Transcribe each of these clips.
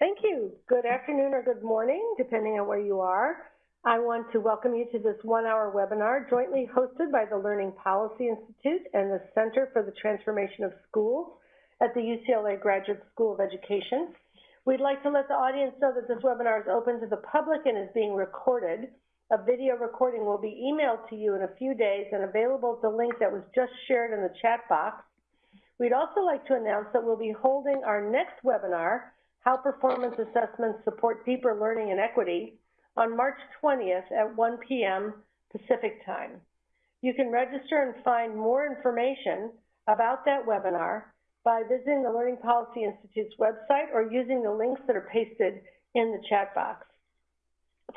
Thank you. Good afternoon or good morning, depending on where you are. I want to welcome you to this one-hour webinar jointly hosted by the Learning Policy Institute and the Center for the Transformation of Schools at the UCLA Graduate School of Education. We'd like to let the audience know that this webinar is open to the public and is being recorded. A video recording will be emailed to you in a few days and available at the link that was just shared in the chat box. We'd also like to announce that we'll be holding our next webinar how Performance Assessments Support Deeper Learning and Equity on March 20th at 1 p.m. Pacific Time. You can register and find more information about that webinar by visiting the Learning Policy Institute's website or using the links that are pasted in the chat box.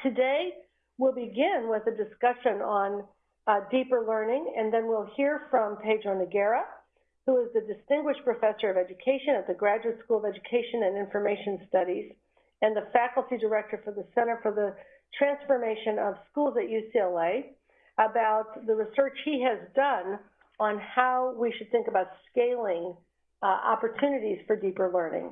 Today, we'll begin with a discussion on uh, deeper learning, and then we'll hear from Pedro Noguera, who is the Distinguished Professor of Education at the Graduate School of Education and Information Studies and the Faculty Director for the Center for the Transformation of Schools at UCLA, about the research he has done on how we should think about scaling uh, opportunities for deeper learning.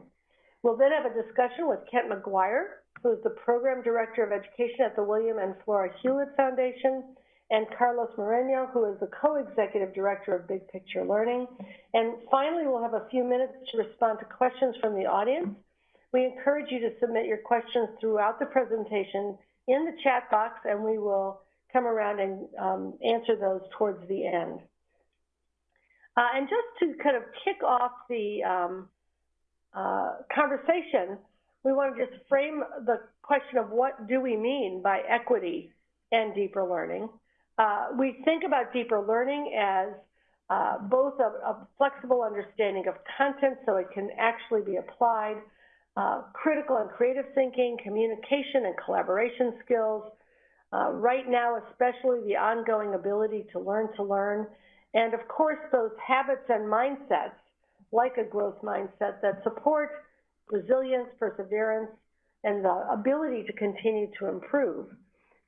We'll then have a discussion with Kent McGuire, who is the Program Director of Education at the William and Flora Hewlett Foundation, and Carlos Moreno, who is the co-executive director of Big Picture Learning. And finally, we'll have a few minutes to respond to questions from the audience. We encourage you to submit your questions throughout the presentation in the chat box, and we will come around and um, answer those towards the end. Uh, and just to kind of kick off the um, uh, conversation, we want to just frame the question of what do we mean by equity and deeper learning. Uh, we think about deeper learning as uh, both a, a, flexible understanding of content so it can actually be applied, uh, critical and creative thinking, communication and collaboration skills, uh, right now especially the ongoing ability to learn to learn, and of course those habits and mindsets like a growth mindset that support resilience, perseverance, and the ability to continue to improve.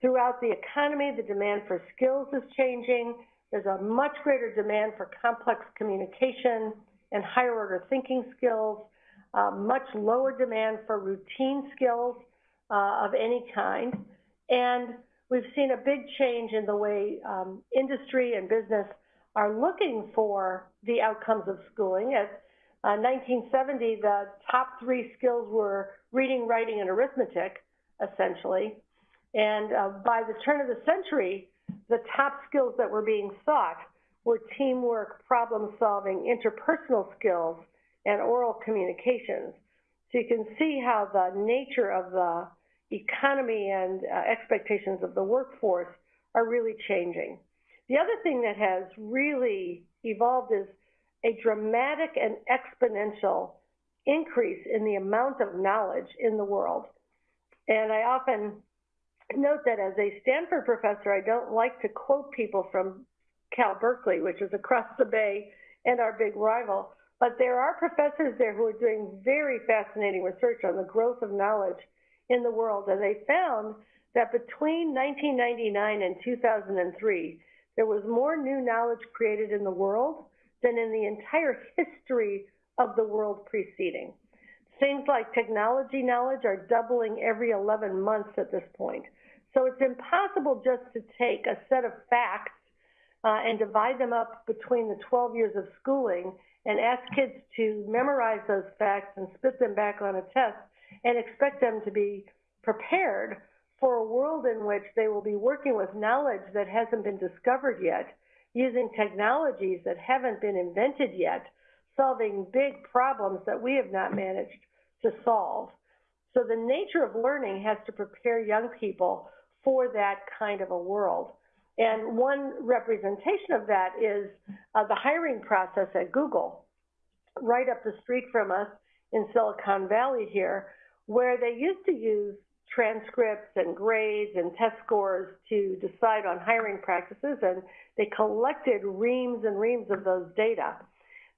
Throughout the economy, the demand for skills is changing. There's a much greater demand for complex communication and higher order thinking skills, uh, much lower demand for routine skills uh, of any kind. And we've seen a big change in the way um, industry and business are looking for the outcomes of schooling. At uh, 1970, the top three skills were reading, writing, and arithmetic, essentially. And uh, by the turn of the century, the top skills that were being sought were teamwork, problem solving, interpersonal skills, and oral communications. So you can see how the nature of the economy and uh, expectations of the workforce are really changing. The other thing that has really evolved is a dramatic and exponential increase in the amount of knowledge in the world. And I often note that as a Stanford professor, I don't like to quote people from Cal Berkeley, which is across the bay and our big rival, but there are professors there who are doing very fascinating research on the growth of knowledge in the world. And they found that between 1999 and 2003, there was more new knowledge created in the world than in the entire history of the world preceding. Things like technology knowledge are doubling every 11 months at this point. So it's impossible just to take a set of facts uh, and divide them up between the 12 years of schooling and ask kids to memorize those facts and spit them back on a test and expect them to be prepared for a world in which they will be working with knowledge that hasn't been discovered yet, using technologies that haven't been invented yet, solving big problems that we have not managed to solve. So the nature of learning has to prepare young people for that kind of a world. And one representation of that is uh, the hiring process at Google, right up the street from us in Silicon Valley here, where they used to use transcripts and grades and test scores to decide on hiring practices, and they collected reams and reams of those data.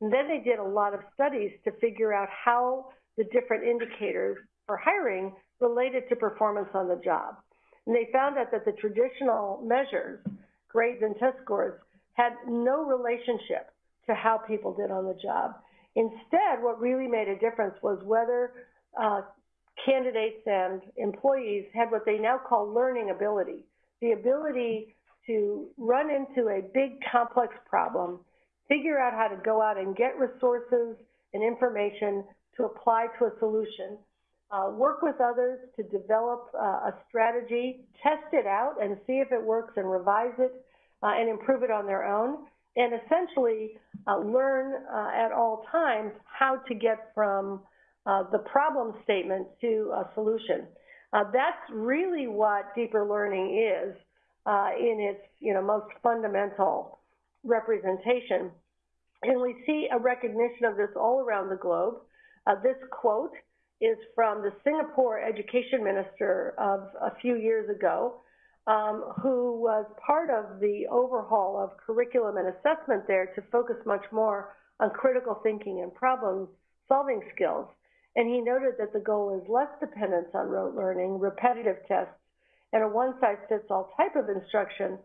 And then they did a lot of studies to figure out how the different indicators for hiring related to performance on the job. And they found out that the traditional measures, grades and test scores, had no relationship to how people did on the job. Instead, what really made a difference was whether uh, candidates and employees had what they now call learning ability, the ability to run into a big complex problem, figure out how to go out and get resources and information to apply to a solution, uh, work with others to develop uh, a strategy, test it out and see if it works and revise it uh, and improve it on their own, and essentially uh, learn uh, at all times how to get from uh, the problem statement to a solution. that's really what deeper learning is in its you know, most fundamental representation. And we see a recognition of this all around the globe. this quote is from the Singapore education minister of a few years ago, um, who was part of the overhaul of curriculum and assessment there to focus much more on critical thinking and problem solving skills. And he noted that the goal is less dependence on rote learning, repetitive tests, and a one size fits all type of instruction,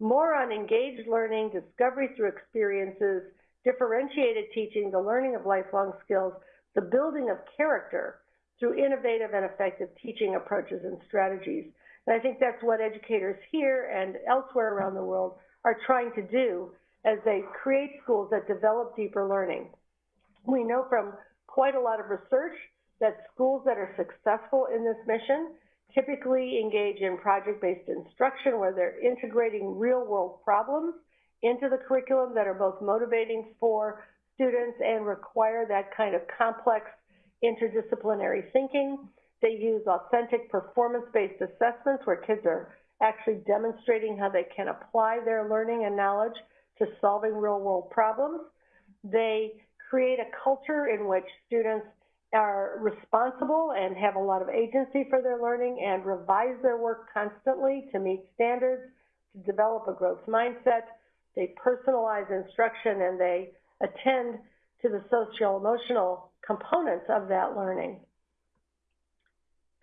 more on engaged learning, discovery through experiences, differentiated teaching, the learning of lifelong skills, the building of character through innovative and effective teaching approaches and strategies. And I think that's what educators here and elsewhere around the world are trying to do as they create schools that develop deeper learning. We know from quite a lot of research that schools that are successful in this mission typically engage in project-based instruction where they're integrating real-world problems into the curriculum that are both motivating for students and require that kind of complex interdisciplinary thinking. They use authentic performance-based assessments where kids are actually demonstrating how they can apply their learning and knowledge to solving real-world problems. They create a culture in which students are responsible and have a lot of agency for their learning and revise their work constantly to meet standards, to develop a growth mindset. They personalize instruction and they attend to the social emotional components of that learning.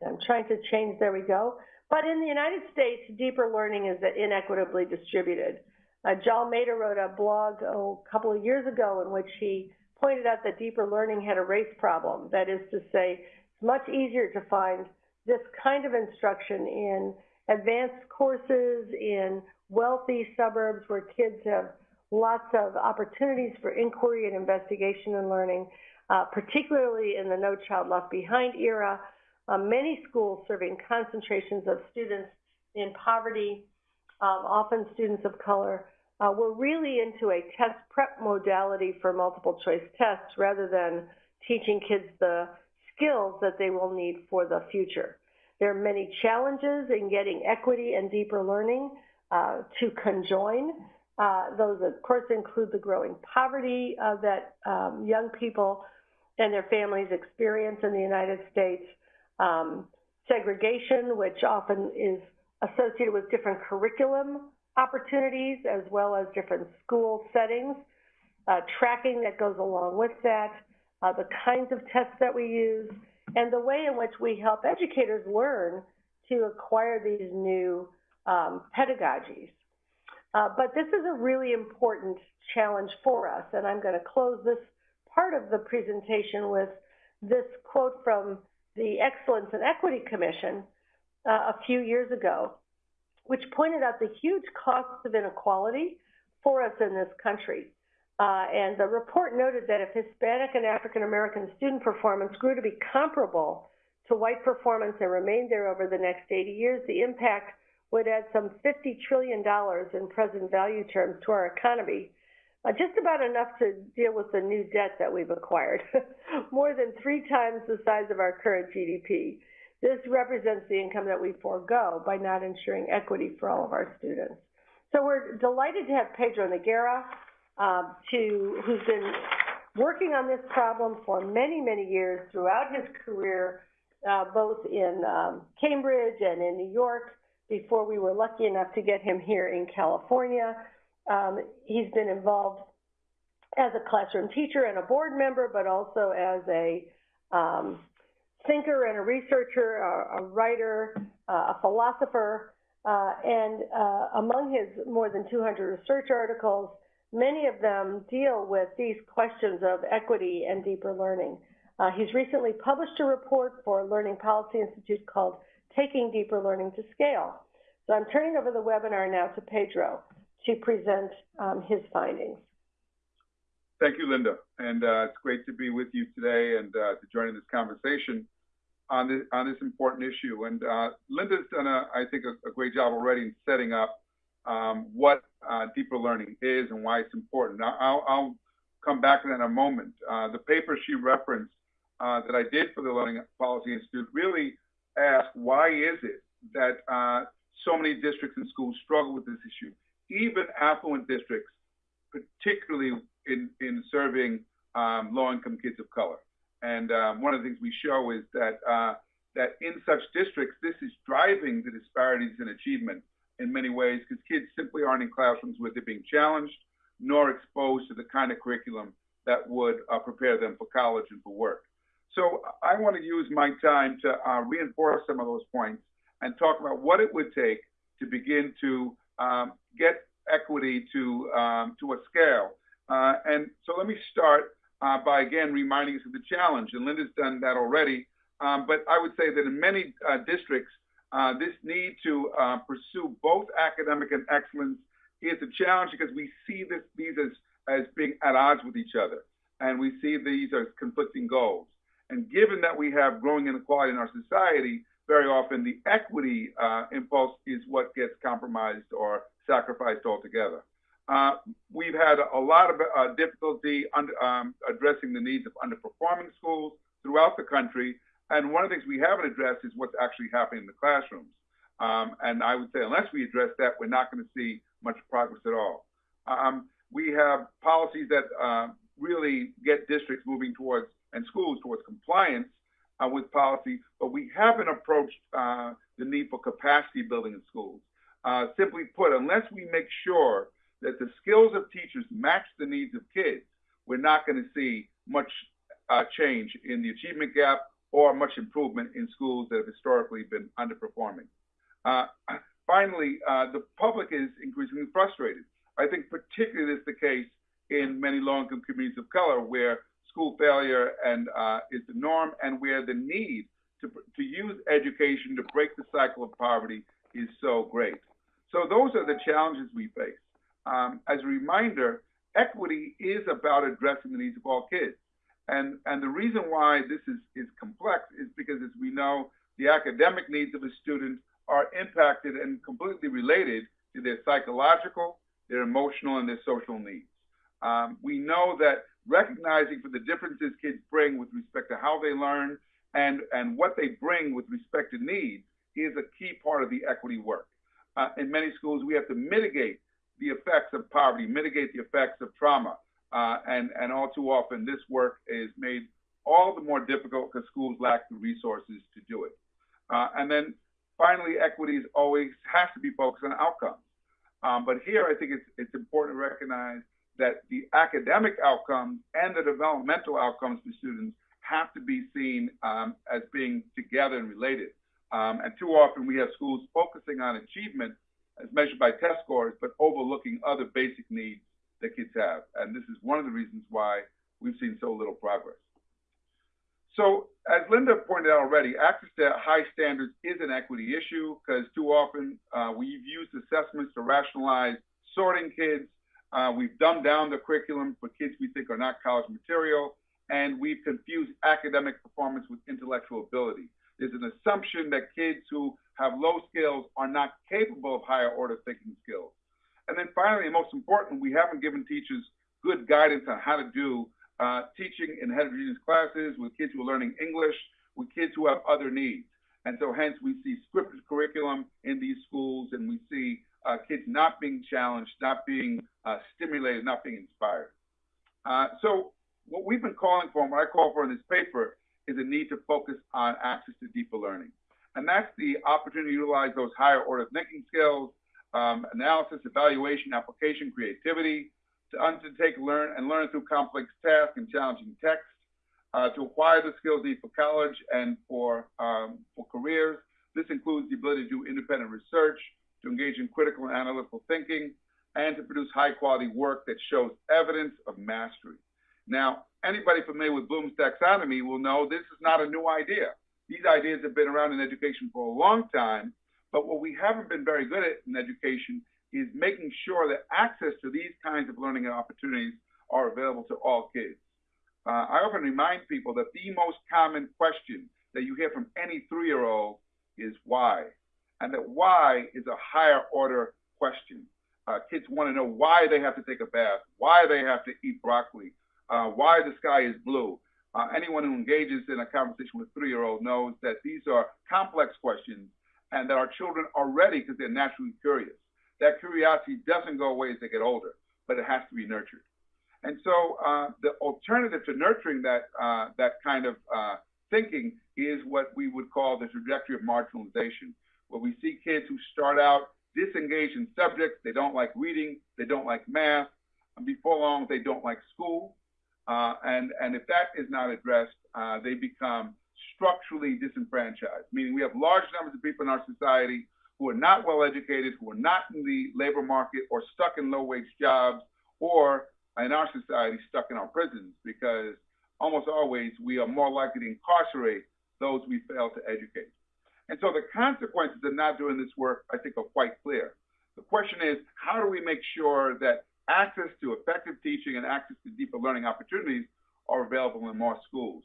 I'm trying to change, there we go. But in the United States, deeper learning is inequitably distributed. Uh, Jal Mehta wrote a blog oh, a couple of years ago in which he pointed out that deeper learning had a race problem. That is to say, it's much easier to find this kind of instruction in advanced courses in wealthy suburbs where kids have lots of opportunities for inquiry and investigation and learning, uh, particularly in the No Child Left Behind era. Uh, many schools serving concentrations of students in poverty, um, often students of color, uh, were really into a test prep modality for multiple choice tests rather than teaching kids the skills that they will need for the future. There are many challenges in getting equity and deeper learning uh, to conjoin. Uh, those, of course, include the growing poverty uh, that um, young people and their families experience in the United States, um, segregation, which often is associated with different curriculum opportunities as well as different school settings, uh, tracking that goes along with that, uh, the kinds of tests that we use, and the way in which we help educators learn to acquire these new um, pedagogies. Uh, but this is a really important challenge for us, and I'm going to close this part of the presentation with this quote from the Excellence and Equity Commission uh, a few years ago, which pointed out the huge costs of inequality for us in this country. Uh, and the report noted that if Hispanic and African American student performance grew to be comparable to white performance and remained there over the next 80 years, the impact would add some $50 trillion in present value terms to our economy, uh, just about enough to deal with the new debt that we've acquired, more than three times the size of our current GDP. This represents the income that we forego by not ensuring equity for all of our students. So we're delighted to have Pedro Noguera, uh, to, who's been working on this problem for many, many years throughout his career, uh, both in um, Cambridge and in New York, before we were lucky enough to get him here in California. Um, he's been involved as a classroom teacher and a board member, but also as a um, thinker and a researcher, a, a writer, uh, a philosopher, uh, and uh, among his more than 200 research articles, many of them deal with these questions of equity and deeper learning. Uh, he's recently published a report for Learning Policy Institute called Taking Deeper Learning to Scale. So I'm turning over the webinar now to Pedro to present um, his findings. Thank you, Linda. And uh, it's great to be with you today and uh, to join in this conversation on this, on this important issue. And uh, Linda's done, a, I think, a, a, great job already in setting up um, what uh, deeper learning is and why it's important. I'll, I'll come back to that in a moment. Uh, the paper she referenced uh, that I did for the Learning Policy Institute really asked why is it that so many districts and schools struggle with this issue, even affluent districts, particularly in, in serving um, low-income kids of color. And um, one of the things we show is that uh, that in such districts, this is driving the disparities in achievement in many ways because kids simply aren't in classrooms where they're being challenged nor exposed to the kind of curriculum that would uh, prepare them for college and for work. So I want to use my time to uh, reinforce some of those points and talk about what it would take to begin to um, get equity to um, to a scale. Uh, and so let me start uh, by again reminding us of the challenge. And Linda's done that already. Um, but I would say that in many uh, districts, uh, this need to uh, pursue both academic and excellence is a challenge because we see this, these as, as being at odds with each other. And we see these as conflicting goals. And given that we have growing inequality in our society, very often the equity uh, impulse is what gets compromised or sacrificed altogether. Uh, we've had a lot of uh, difficulty under, um, addressing the needs of underperforming schools throughout the country. And one of the things we haven't addressed is what's actually happening in the classrooms. Um, and I would say unless we address that, we're not going to see much progress at all. Um, we have policies that uh, really get districts moving towards and schools towards compliance uh, with policy, but we haven't approached uh, the need for capacity building in schools. Uh, simply put, unless we make sure that the skills of teachers match the needs of kids, we're not going to see much uh, change in the achievement gap or much improvement in schools that have historically been underperforming. Uh, finally, uh, the public is increasingly frustrated. I think particularly this is the case in many low-income communities of color where school failure and uh, is the norm and where the need to, to use education to break the cycle of poverty is so great. So those are the challenges we face. Um, as a reminder, equity is about addressing the needs of all kids. And, and the reason why this is, is complex is because, as we know, the academic needs of a student are impacted and completely related to their psychological, their emotional, and their social needs. Um, we know that recognizing for the differences kids bring with respect to how they learn and, and what they bring with respect to needs is a key part of the equity work. Uh, in many schools, we have to mitigate the effects of poverty, mitigate the effects of trauma. Uh, and, and all too often, this work is made all the more difficult because schools lack the resources to do it. Uh, and then finally, equities always has to be focused on outcomes. Um, but here, I think it's, it's important to recognize that the academic outcomes and the developmental outcomes for students have to be seen um, as being together and related. Um, and too often we have schools focusing on achievement as measured by test scores, but overlooking other basic needs that kids have. And this is one of the reasons why we've seen so little progress. So as Linda pointed out already, access to high standards is an equity issue because too often uh, we've used assessments to rationalize sorting kids. Uh, we've dumbed down the curriculum for kids we think are not college material, and we've confused academic performance with intellectual ability. There's an assumption that kids who have low skills are not capable of higher order thinking skills. And then finally, and most important, we haven't given teachers good guidance on how to do uh, teaching in heterogeneous classes with kids who are learning English, with kids who have other needs. And so hence we see scripted curriculum in these schools and we see uh, kids not being challenged, not being uh, stimulated, not being inspired. Uh, so what we've been calling for, and what I call for in this paper, is a need to focus on access to deeper learning. And that's the opportunity to utilize those higher order thinking skills, um, analysis, evaluation, application, creativity, to undertake learn and learn through complex tasks and challenging text, uh, to acquire the skills needed for college and for, um, for careers. This includes the ability to do independent research, to engage in critical and analytical thinking, and to produce high quality work that shows evidence of mastery. Now, anybody familiar with Bloom's taxonomy will know this is not a new idea. These ideas have been around in education for a long time, but what we haven't been very good at in education is making sure that access to these kinds of learning opportunities are available to all kids. Uh, I often remind people that the most common question that you hear from any three-year-old is why, and that why is a higher order question. Uh, kids want to know why they have to take a bath, why they have to eat broccoli, uh, why the sky is blue. Uh, anyone who engages in a conversation with a three-year-old knows that these are complex questions and that our children are ready because they're naturally curious. That curiosity doesn't go away as they get older, but it has to be nurtured. And so uh, the alternative to nurturing that, uh, that kind of uh, thinking is what we would call the trajectory of marginalization, where we see kids who start out disengaged in subjects, they don't like reading, they don't like math, and before long they don't like school. Uh, and, and if that is not addressed, uh, they become structurally disenfranchised, meaning we have large numbers of people in our society who are not well educated, who are not in the labor market or stuck in low wage jobs, or in our society stuck in our prisons because almost always we are more likely to incarcerate those we fail to educate. And so the consequences of not doing this work, I think, are quite clear. The question is, how do we make sure that access to effective teaching and access to deeper learning opportunities are available in more schools?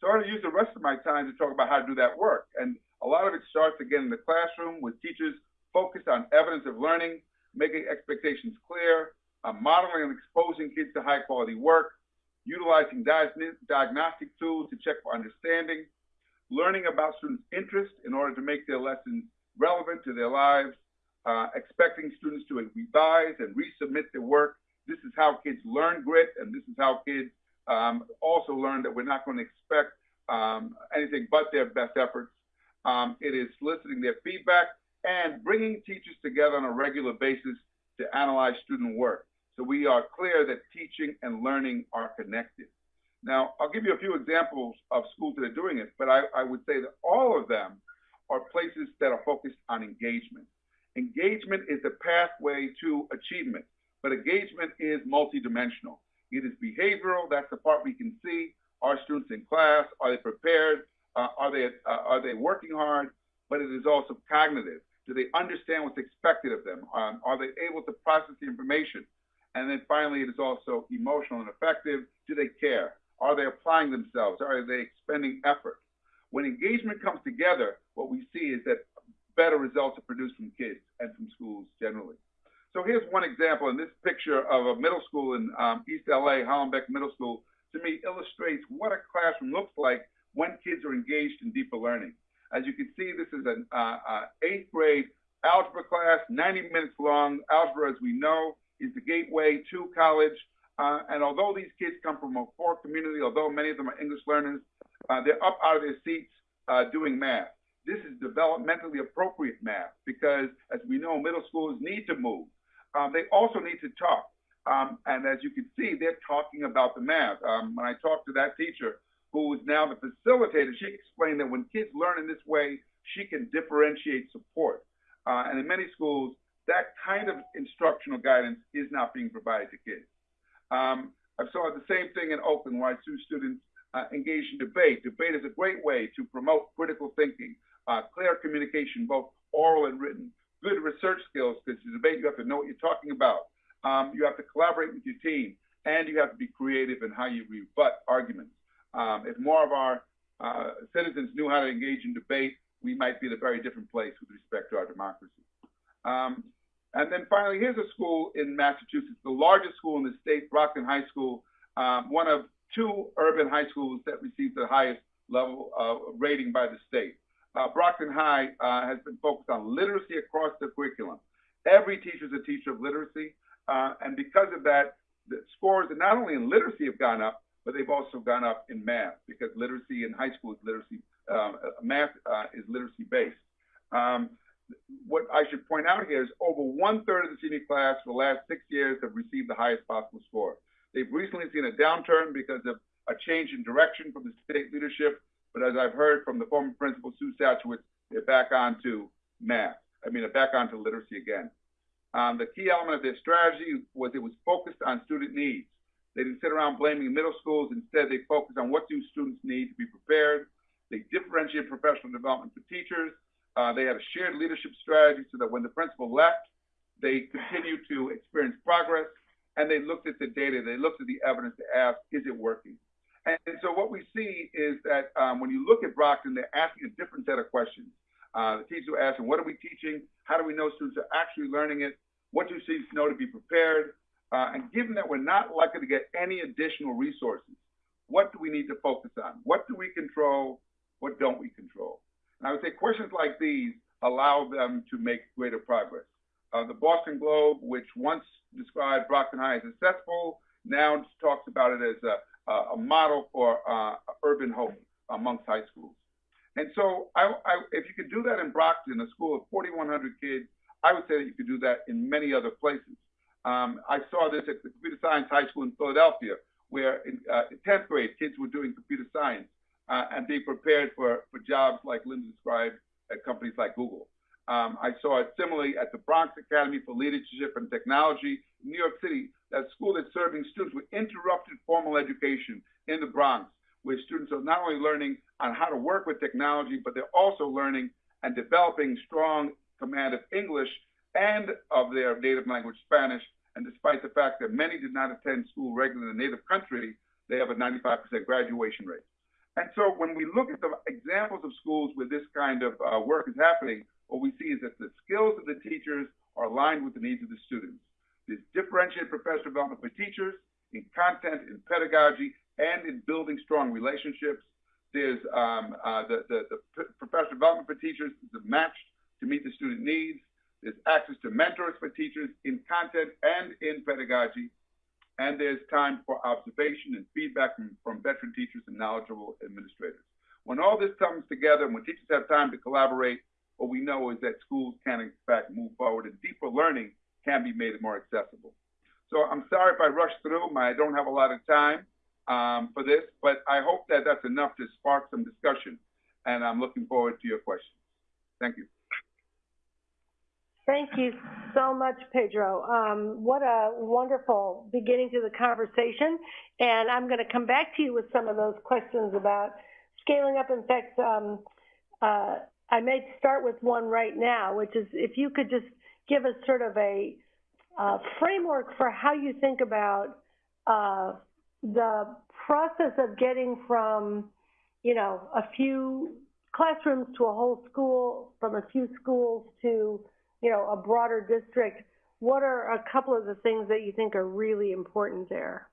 So I'm going to use the rest of my time to talk about how to do that work. And a lot of it starts again in the classroom with teachers focused on evidence of learning, making expectations clear, uh, modeling and exposing kids to high quality work, utilizing diagnostic tools to check for understanding, learning about students' interests in order to make their lessons relevant to their lives, uh, expecting students to revise and resubmit their work. This is how kids learn grit, and this is how kids um, also learn that we're not going to expect um, anything but their best efforts. Um, it is soliciting their feedback and bringing teachers together on a regular basis to analyze student work. So we are clear that teaching and learning are connected. Now, I'll give you a few examples of schools that are doing it, but I, I would say that all of them are places that are focused on engagement. Engagement is the pathway to achievement, but engagement is multidimensional. It is behavioral, that's the part we can see. Are students in class? Are they prepared? Uh, are, they, uh, are they working hard? But it is also cognitive. Do they understand what's expected of them? Um, are they able to process the information? And then finally, it is also emotional and effective. Do they care? Are they applying themselves? Are they expending effort? When engagement comes together, what we see is that better results are produced from kids and from schools generally. So here's one example in this picture of a middle school in um, East LA, Hollenbeck Middle School, to me illustrates what a classroom looks like when kids are engaged in deeper learning. As you can see, this is an uh, uh, eighth grade algebra class, 90 minutes long. Algebra, as we know, is the gateway to college. Uh, and although these kids come from a poor community, although many of them are English learners, uh, they're up out of their seats uh, doing math. This is developmentally appropriate math because, as we know, middle schoolers need to move. Um, they also need to talk. Um, and as you can see, they're talking about the math. Um, when I talked to that teacher, who is now the facilitator, she explained that when kids learn in this way, she can differentiate support. Uh, and in many schools, that kind of instructional guidance is not being provided to kids. Um, I saw the same thing in Oakland where I see students uh, engage in debate. Debate is a great way to promote critical thinking, uh, clear communication, both oral and written, good research skills, because in debate you have to know what you're talking about. Um, you have to collaborate with your team, and you have to be creative in how you rebut arguments. Um, if more of our uh, citizens knew how to engage in debate, we might be in a very different place with respect to our democracy. Um, and then finally, here's a school in Massachusetts, the largest school in the state, Brockton High School, um, one of two urban high schools that received the highest level of rating by the state. Uh, Brockton High uh, has been focused on literacy across the curriculum. Every teacher is a teacher of literacy, uh, and because of that, the scores not only in literacy have gone up, but they've also gone up in math because literacy in high school is literacy, um, math uh, is literacy based. Um, what I should point out here is over one third of the senior class for the last six years have received the highest possible score. They've recently seen a downturn because of a change in direction from the state leadership, but as I've heard from the former principal, Sue Szachowicz, they're back onto math. I mean, they're back onto literacy again. Um, the key element of their strategy was it was focused on student needs. They didn't sit around blaming middle schools. Instead, they focused on what do students need to be prepared. They differentiated professional development for teachers. Uh, they had a shared leadership strategy so that when the principal left, they continued to experience progress. And they looked at the data, they looked at the evidence to ask, is it working? And, and so what we see is that um, when you look at Brockton, they're asking a different set of questions. Uh, the teachers are asking, what are we teaching? How do we know students are actually learning it? What do students know to be prepared? Uh, and given that we're not likely to get any additional resources, what do we need to focus on? What do we control? What don't we control? And I would say questions like these allow them to make greater progress. Uh, the Boston Globe, which once described Brockton High as successful, now talks about it as a, a model for uh, urban hope amongst high schools. And so I, I, if you could do that in Brockton, a school of 4,100 kids, I would say that you could do that in many other places. Um, I saw this at the Computer Science High School in Philadelphia, where in, uh, in 10th grade, kids were doing computer science uh, and being prepared for, for jobs like Linda described at companies like Google. Um, I saw it similarly at the Bronx Academy for Leadership and Technology in New York City, that school that's serving students with interrupted formal education in the Bronx, where students are not only learning on how to work with technology, but they're also learning and developing strong command of English and of their native language, Spanish. And despite the fact that many did not attend school regularly in the native country, they have a 95% graduation rate. And so when we look at the examples of schools where this kind of uh, work is happening, what we see is that the skills of the teachers are aligned with the needs of the students. There's differentiated professional development for teachers in content, in pedagogy, and in building strong relationships. There's um, uh, the, the, the professional development for teachers is matched to meet the student needs. There's access to mentors for teachers in content and in pedagogy. And there's time for observation and feedback from, from veteran teachers and knowledgeable administrators. When all this comes together and when teachers have time to collaborate, what we know is that schools can in fact move forward and deeper learning can be made more accessible. So I'm sorry if I rushed through. My, I don't have a lot of time um, for this, but I hope that that's enough to spark some discussion. And I'm looking forward to your questions. Thank you. Thank you so much, Pedro. Um, what a wonderful beginning to the conversation. And I'm going to come back to you with some of those questions about scaling up. In fact, um, uh, I may start with one right now, which is if you could just give us sort of a uh, framework for how you think about uh, the process of getting from, you know, a few classrooms to a whole school, from a few schools to you know, a broader district, what are a couple of the things that you think are really important there?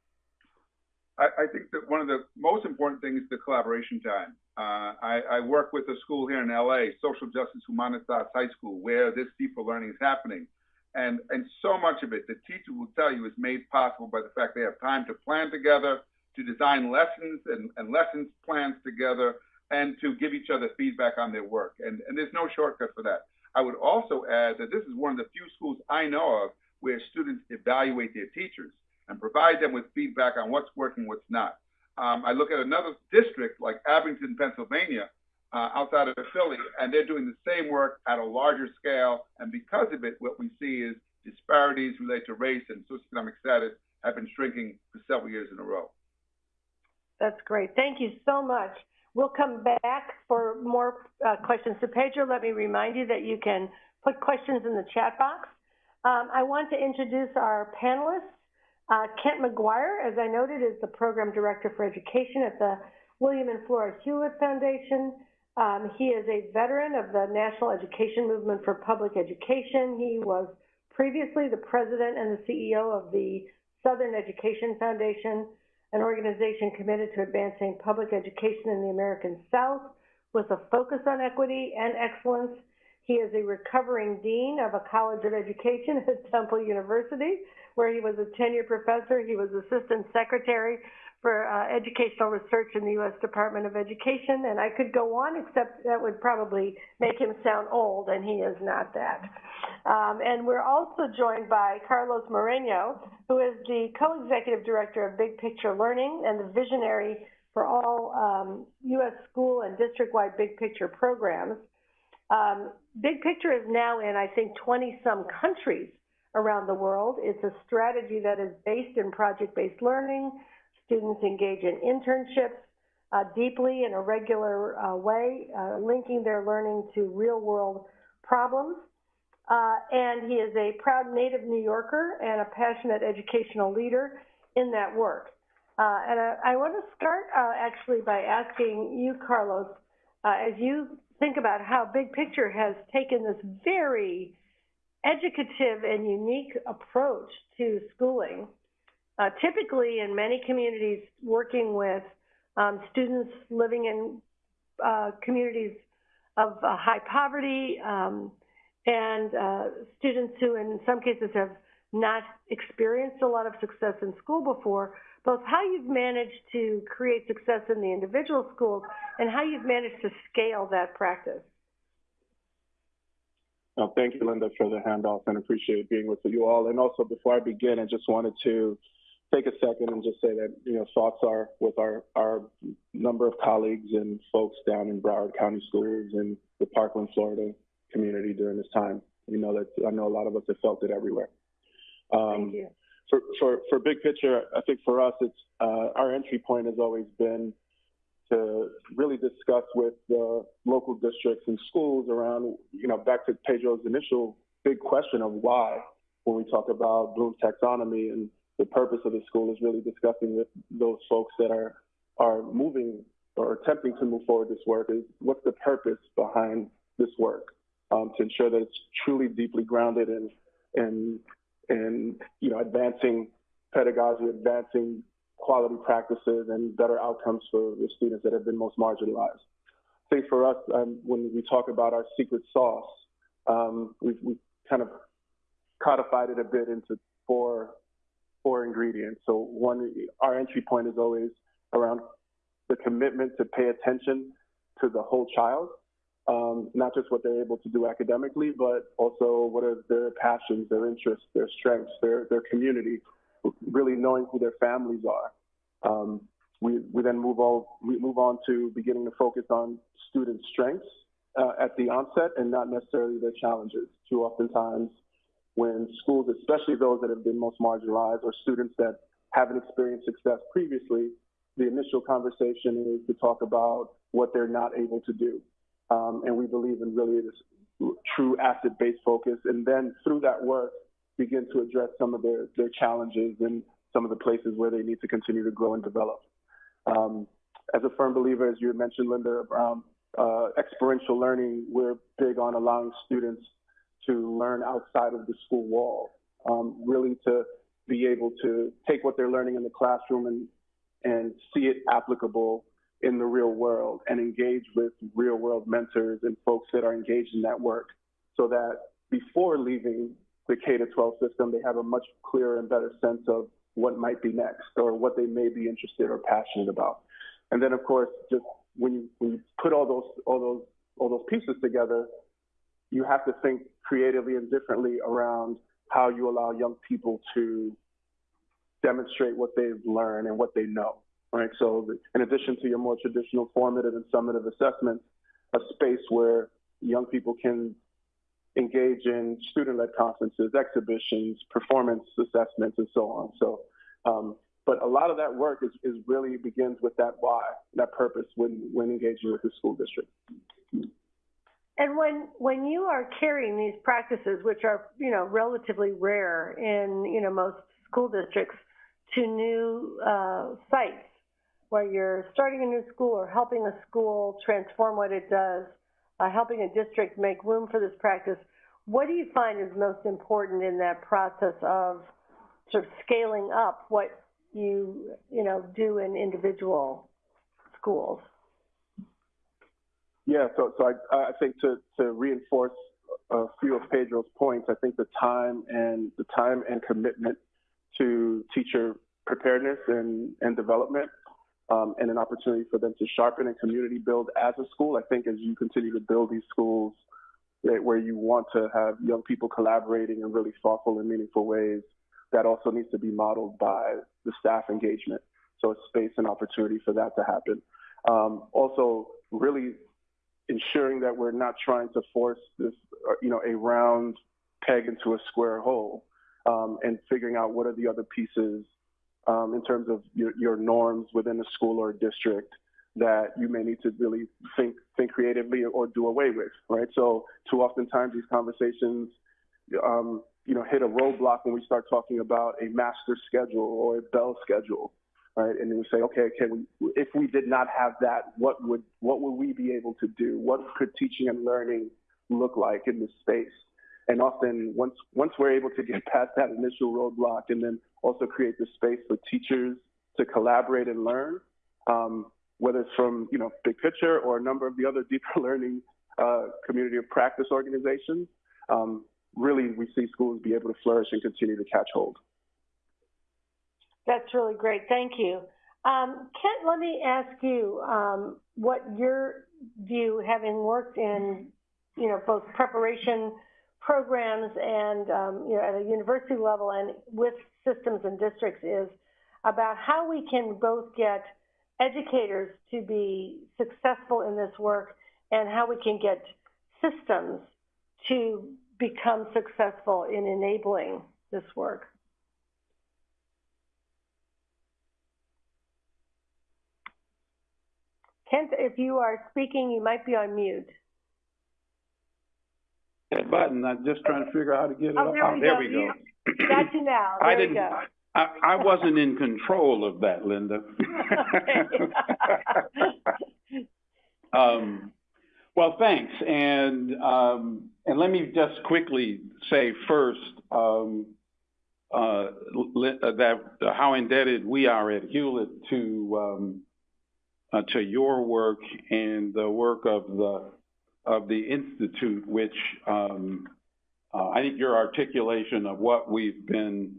I, I think that one of the most important things is the collaboration time. Uh, I, I, work with a school here in LA, Social Justice Humanitas High School, where this deeper learning is happening. And, and so much of it, the teacher will tell you, is made possible by the fact they have time to plan together, to design lessons and, and lessons plans together, and to give each other feedback on their work. And, and there's no shortcut for that. I would also add that this is one of the few schools I know of where students evaluate their teachers and provide them with feedback on what's working, what's not. Um, I look at another district like Abington, Pennsylvania, uh, outside of Philly, and they're doing the same work at a larger scale. And because of it, what we see is disparities related to race and socioeconomic status have been shrinking for several years in a row. That's great. Thank you so much. We'll come back for more uh, questions. So Pedro, let me remind you that you can put questions in the chat box. Um, I want to introduce our panelists. Uh, Kent McGuire, as I noted, is the Program Director for Education at the William and Flora Hewlett Foundation. Um, he is a veteran of the National Education Movement for Public Education. He was previously the president and the CEO of the Southern Education Foundation, an organization committed to advancing public education in the American South with a focus on equity and excellence. He is a recovering dean of a college of education at Temple University, where he was a tenured professor. He was assistant secretary for uh, educational research in the U.S. Department of Education, and I could go on, except that would probably make him sound old, and he is not that. Um, and we're also joined by Carlos Moreno, who is the co-executive director of Big Picture Learning and the visionary for all um, U.S. school and district-wide Big Picture programs. Um, Big Picture is now in, I think, 20-some countries around the world. It's a strategy that is based in project-based learning. Students engage in internships uh, deeply in a regular uh, way, uh, linking their learning to real-world problems. Uh, and he is a proud native New Yorker and a passionate educational leader in that work. Uh, and I, I, want to start uh, actually by asking you, Carlos, as you think about how Big Picture has taken this very educative and unique approach to schooling. Uh, typically, in many communities, working with um, students living in uh, communities of uh, high poverty um, and uh, students who, in some cases, have not experienced a lot of success in school before, both how you've managed to create success in the individual schools and how you've managed to scale that practice. Well, thank you, Linda, for the handoff and appreciate being with you all. And also, before I begin, I just wanted to take a second and just say that, you know, thoughts are with our, our number of colleagues and folks down in Broward County Schools and the Parkland, Florida community during this time. You know that I know a lot of us have felt it everywhere. Um, Thank you. For, for, for big picture, I think for us, it's uh, our entry point has always been to really discuss with the local districts and schools around, you know, back to Pedro's initial big question of why, when we talk about Bloom's taxonomy and the purpose of the school is really discussing with those folks that are are moving or attempting to move forward this work is what's the purpose behind this work um, to ensure that it's truly deeply grounded in in in you know advancing pedagogy, advancing quality practices and better outcomes for the students that have been most marginalized. I think for us, um, when we talk about our secret sauce, um, we've, we've, kind of codified it a bit into four four ingredients. So one, our entry point is always around the commitment to pay attention to the whole child, um, not just what they're able to do academically, but also what are their passions, their interests, their strengths, their their community, really knowing who their families are. Um, we, we then move on, we move on to beginning to focus on student strengths uh, at the onset and not necessarily their challenges. Too oftentimes, when schools, especially those that have been most marginalized or students that haven't experienced success previously, the initial conversation is to talk about what they're not able to do. Um, and we believe in really this true asset-based focus. And then through that work, begin to address some of their, their challenges and some of the places where they need to continue to grow and develop. Um, as a firm believer, as you mentioned, Linda, around uh, experiential learning, we're big on allowing students to learn outside of the school wall, um, really to be able to take what they're learning in the classroom and, and see it applicable in the real world and engage with real world mentors and folks that are engaged in that work so that before leaving the K to 12 system, they have a much clearer and better sense of what might be next or what they may be interested or passionate about. And then, of course, just when you, when you put all those all those all those pieces together, you have to think creatively and differently around how you allow young people to demonstrate what they've learned and what they know. Right. So, in addition to your more traditional formative and summative assessments, a space where young people can engage in student-led conferences, exhibitions, performance assessments, and so on. So, um, but a lot of that work is, is really begins with that why, that purpose when, when engaging with the school district. And when when you are carrying these practices, which are you know relatively rare in you know most school districts, to new uh, sites where you're starting a new school or helping a school transform what it does, uh, helping a district make room for this practice. What do you find is most important in that process of sort of scaling up what you you know do in individual schools? Yeah, so so I I think to to reinforce a few of Pedro's points, I think the time and the time and commitment to teacher preparedness and and development um, and an opportunity for them to sharpen and community build as a school. I think as you continue to build these schools where you want to have young people collaborating in really thoughtful and meaningful ways, that also needs to be modeled by the staff engagement. So it's space and opportunity for that to happen. Um, also, really ensuring that we're not trying to force this, uh, you know, a round peg into a square hole. um, and figuring out what are the other pieces um, in terms of your, your norms within a school or a district that you may need to really think think creatively or do away with, right? So too oftentimes these conversations, um, you know, hit a roadblock when we start talking about a master schedule or a bell schedule, right? And then say, okay, can we, if we did not have that, what would what would we be able to do? What could teaching and learning look like in this space? And often, once once we're able to get past that initial roadblock, and then also create the space for teachers to collaborate and learn, um, whether it's from you know Big Picture or a number of the other deeper learning uh, community of practice organizations, um, really we see schools be able to flourish and continue to catch hold. That's really great. Thank you. Um, Kent, let me ask you um, what your view, having worked in, you know, both preparation programs and, um, you know, at a university level and with systems and districts is about how we can both get educators to be successful in this work and how we can get systems to become successful in enabling this work. Kent, if you are speaking, you might be on mute. That button, I'm just trying to figure out how to get it Oh, up. there we go. You- Got you now. I There we didn't, go. I, I wasn't in control of that, Linda. Um, well, thanks, and, um, and let me just quickly say first, um, uh, li- uh, that, uh, how indebted we are at Hewlett to, um, uh, to your work and the work of the, of the Institute, which, um, uh, I think your articulation of what we've been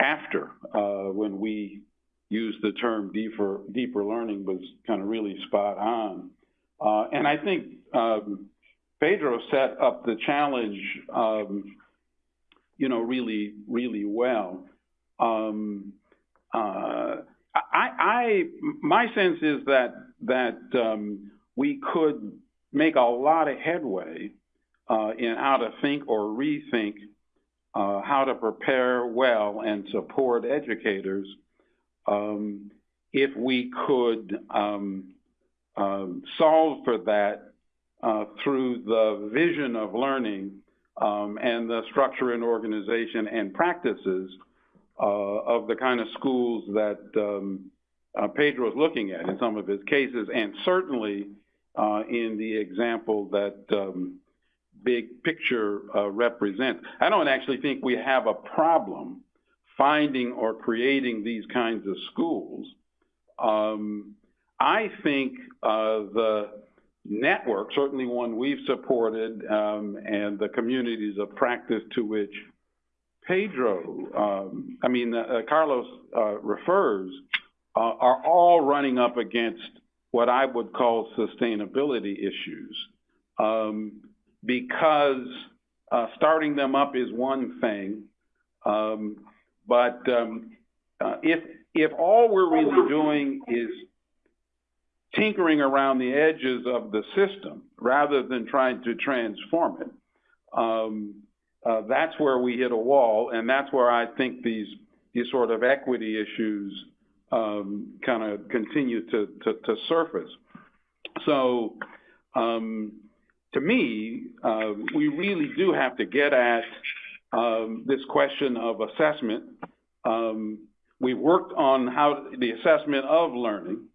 after, uh, when we used the term deeper, deeper learning was kind of really spot on. Uh, and I think, um, Pedro set up the challenge, um, you know, really, really well. I, I, my sense is that, that, um, we could make a lot of headway, uh, in how to think or rethink, uh, how to prepare well and support educators, um, if we could, um, um, solve for that uh, through the vision of learning um, and the structure and organization and practices of the kind of schools that um, uh, Pedro is looking at in some of his cases, and certainly uh, in the example that um, Big Picture uh, represents. I don't actually think we have a problem finding or creating these kinds of schools. Um, I think uh, the network, certainly one we've supported, um, and the communities of practice to which Pedro, um, I mean, uh, Carlos uh, refers, uh, are all running up against what I would call sustainability issues. Um, because uh, starting them up is one thing, um, but um, uh, if if all we're really doing is tinkering around the edges of the system rather than trying to transform it, um, uh, that's where we hit a wall, and that's where I think these these sort of equity issues um, kind of continue to, to, to surface. So, um, to me, uh, we really do have to get at um, this question of assessment. Um, we worked on how the assessment of learning.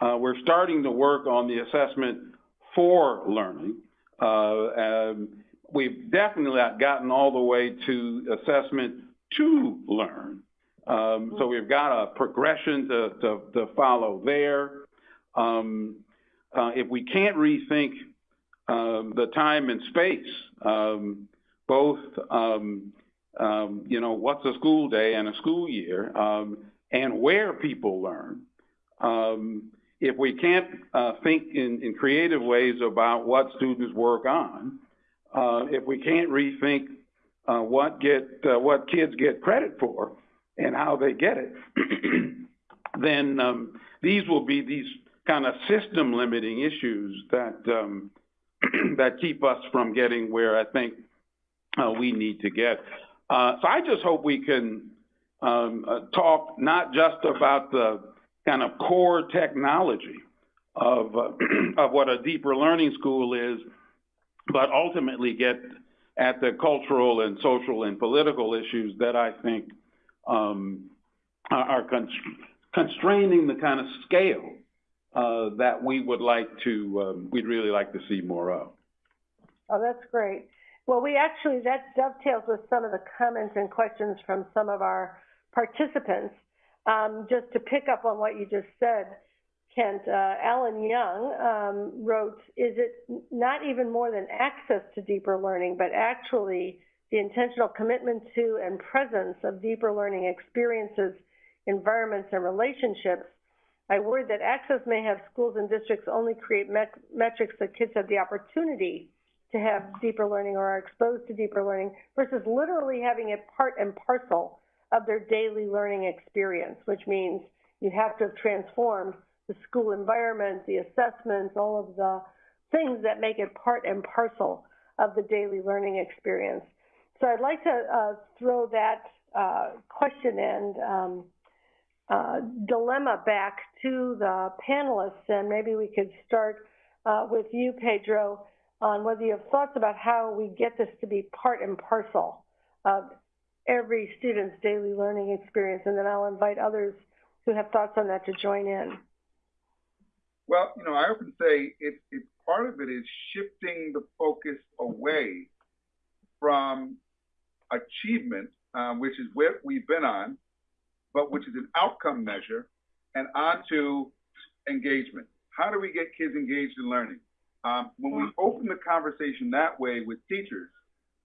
Uh, we're starting to work on the assessment for learning. Uh, um, we've definitely gotten all the way to assessment to learn. Um, so we've got a progression to, to, to follow there. Um, uh, if we can't rethink um, the time and space, um, both, um, um, you know, what's a school day and a school year, and where people learn. If we can't uh, think in, in, creative ways about what students work on, uh, if we can't rethink uh, what get uh, what kids get credit for and how they get it, then um, these will be these kind of system limiting issues that um, that keep us from getting where I think uh, we need to get. Uh, so I just hope we can um, uh, talk not just about the kind of core technology of uh, of what a deeper learning school is, but ultimately get at the cultural and social and political issues that I think um, are constraining the kind of scale uh, that we would like to, um, we'd really like to see more of. Oh, that's great. Well, we actually, that dovetails with some of the comments and questions from some of our participants. Um, just to pick up on what you just said, Kent, uh, Alan Young um, wrote, is it not even more than access to deeper learning, but actually the intentional commitment to and presence of deeper learning experiences, environments, and relationships? I worry that access may have schools and districts only create met metrics that kids have the opportunity to have deeper learning or are exposed to deeper learning versus literally having it part and parcel of their daily learning experience, which means you have to have transformed the school environment, the assessments, all of the things that make it part and parcel of the daily learning experience. So I'd like to uh, throw that uh, question and um, uh, dilemma back to the panelists, and maybe we could start uh, with you, Pedro, on whether you have thoughts about how we get this to be part and parcel of every student's daily learning experience, and then I'll invite others who have thoughts on that to join in. Well, you know, I often say it, it part of it is shifting the focus away from achievement, um, which is where we've been on, but which is an outcome measure, and onto engagement. How do we get kids engaged in learning? Um, when we open the conversation that way with teachers,